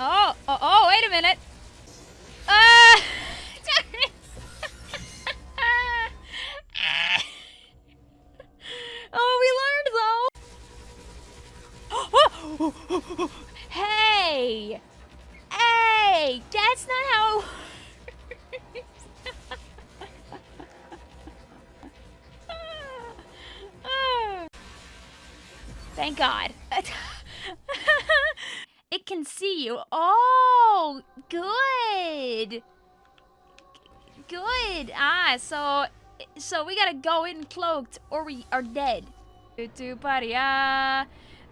Oh, oh, oh, wait a minute. Uh, oh, we learned though. hey, hey, that's not how. Thank God. Can see you. Oh, good. Good. Ah, so so we gotta go in cloaked or we are dead. Tu paria,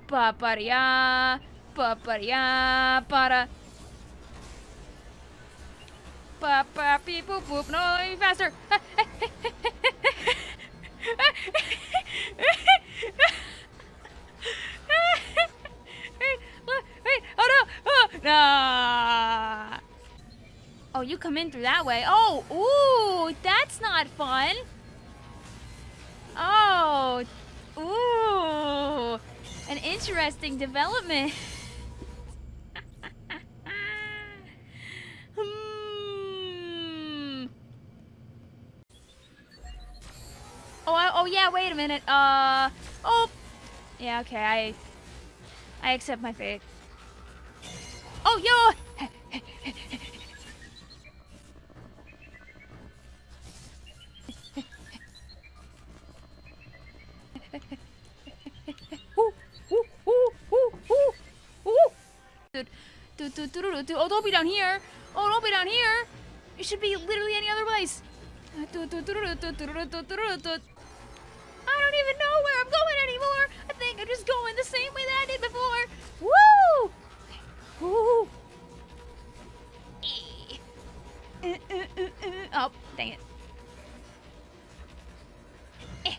pa paria, pa paria, para. Pa pa beep boop boop. No, faster. Nah. Oh, you come in through that way. Oh, ooh, that's not fun. Oh, ooh, an interesting development. hmm. Oh, oh yeah. Wait a minute. Uh. Oh. Yeah. Okay. I. I accept my fate. Yo! Oh, don't be down here. Oh, don't be down here. You should be literally any other place. I don't even know where I'm going anymore. I think I'm just going the same way that I did before. Woo! Ooh. Uh, uh, uh, oh, dang it. Eh.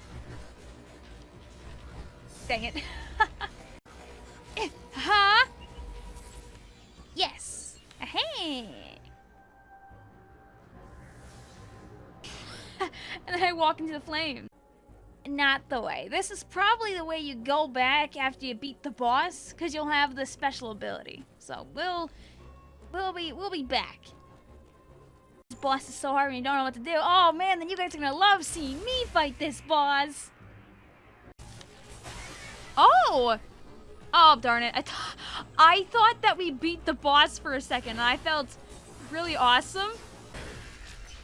Dang it. Huh? Yes. Hey. and then I walk into the flame not the way. This is probably the way you go back after you beat the boss, because you'll have the special ability. So we'll we'll be we'll be back. This boss is so hard and you don't know what to do. Oh man, then you guys are gonna love seeing me fight this boss. Oh! Oh darn it. I, th I thought that we beat the boss for a second and I felt really awesome.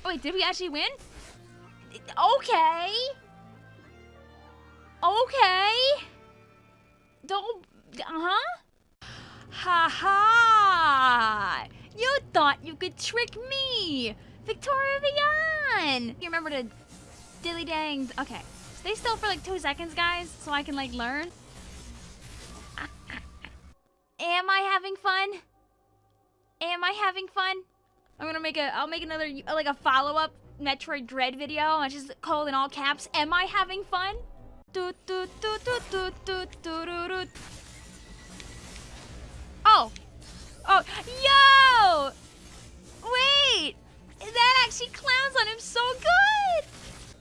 Wait, did we actually win? Okay. Okay. Don't... Uh-huh? Ha ha! You thought you could trick me! Victoria Vian! You remember to dilly dang... Okay. Stay still for like two seconds, guys, so I can like learn. Am I having fun? Am I having fun? I'm gonna make a... I'll make another, like a follow-up Metroid Dread video. I just call in all caps. Am I having fun? Oh! Oh, yo! Wait! That actually clowns on him so good!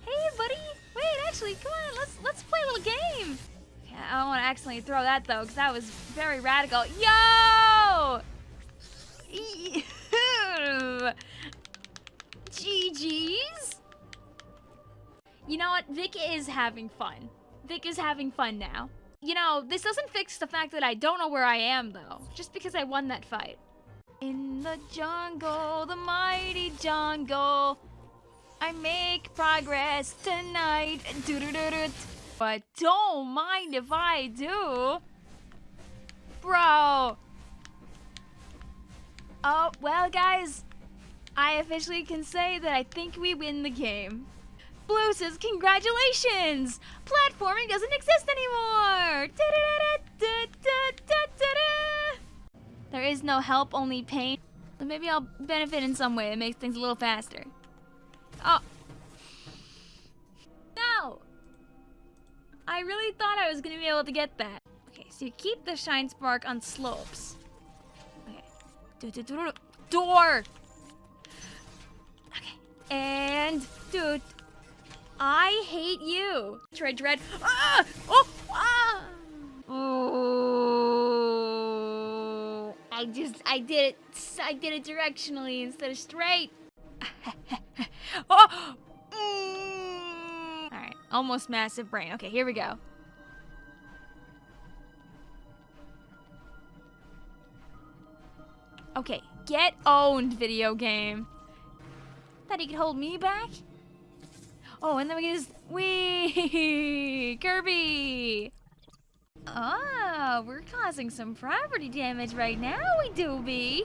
Hey, buddy! Wait, actually, come on, let's let's play a little game! I don't want to accidentally throw that, though, because that was very radical. Yo! GG's? You know what? Vic is having fun. Vic is having fun now. You know, this doesn't fix the fact that I don't know where I am, though. Just because I won that fight. In the jungle, the mighty jungle, I make progress tonight. Doo -doo -doo but don't mind if I do. Bro. Oh, well, guys, I officially can say that I think we win the game. Blue says, congratulations! Platforming doesn't exist anymore! There is no help, only pain. So maybe I'll benefit in some way that makes things a little faster. Oh. No! I really thought I was to be able to get that. Okay, so you keep the Shine Spark on slopes. Okay. Door! I hate you. Dread, dread. Ah! Oh! Ah! Oh! I I just, I did it, I did it directionally instead of straight. oh! Mm. All right, almost massive brain. Okay, here we go. Okay, get owned, video game. Thought he could hold me back? Oh, and then we can just... Wee! Kirby! Oh, we're causing some property damage right now, we do be.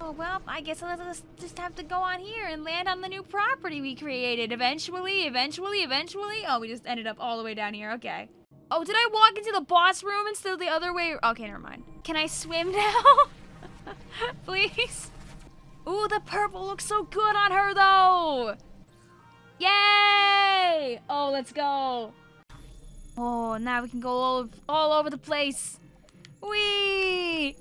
Oh, well, I guess I'll just have to go on here and land on the new property we created. Eventually, eventually, eventually. Oh, we just ended up all the way down here. Okay. Oh, did I walk into the boss room instead of the other way? Okay, never mind. Can I swim now? Please? Ooh, the purple looks so good on her, though! Yay! Oh, let's go. Oh, now we can go all, all over the place. Wee!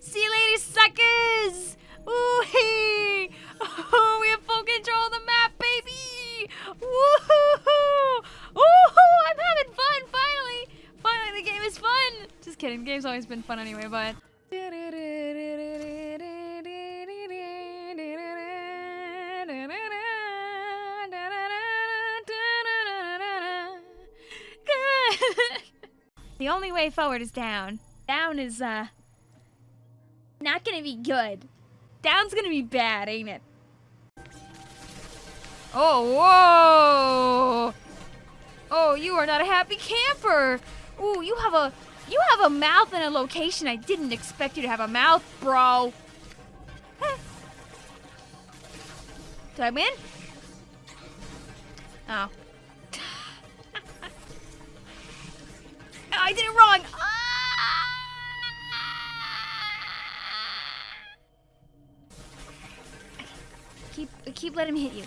See you later, suckers! Ooh, -hee. Oh, we have full control of the map, baby! Woohoo! Woohoo! I'm having fun, finally! Finally, the game is fun! Just kidding, the game's always been fun anyway, but... The only way forward is down. Down is, uh, not gonna be good. Down's gonna be bad, ain't it? Oh, whoa! Oh, you are not a happy camper! Ooh, you have a, you have a mouth and a location I didn't expect you to have a mouth, bro. Did I win? Oh. I did it wrong. Ah! Keep keep letting him hit you.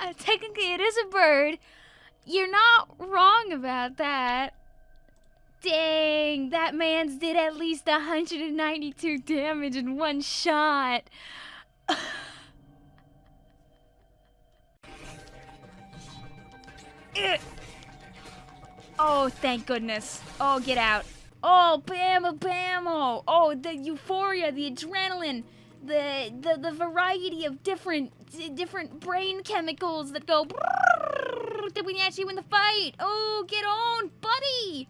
Ah! Technically, it is a bird. You're not wrong about that. Dang, that man's did at least 192 damage in one shot. Eh. Oh, thank goodness. Oh, get out. Oh, bammo, bammo. Oh, the euphoria, the adrenaline, the the, the variety of different different brain chemicals that go. Did we actually win the fight? Oh, get on, buddy.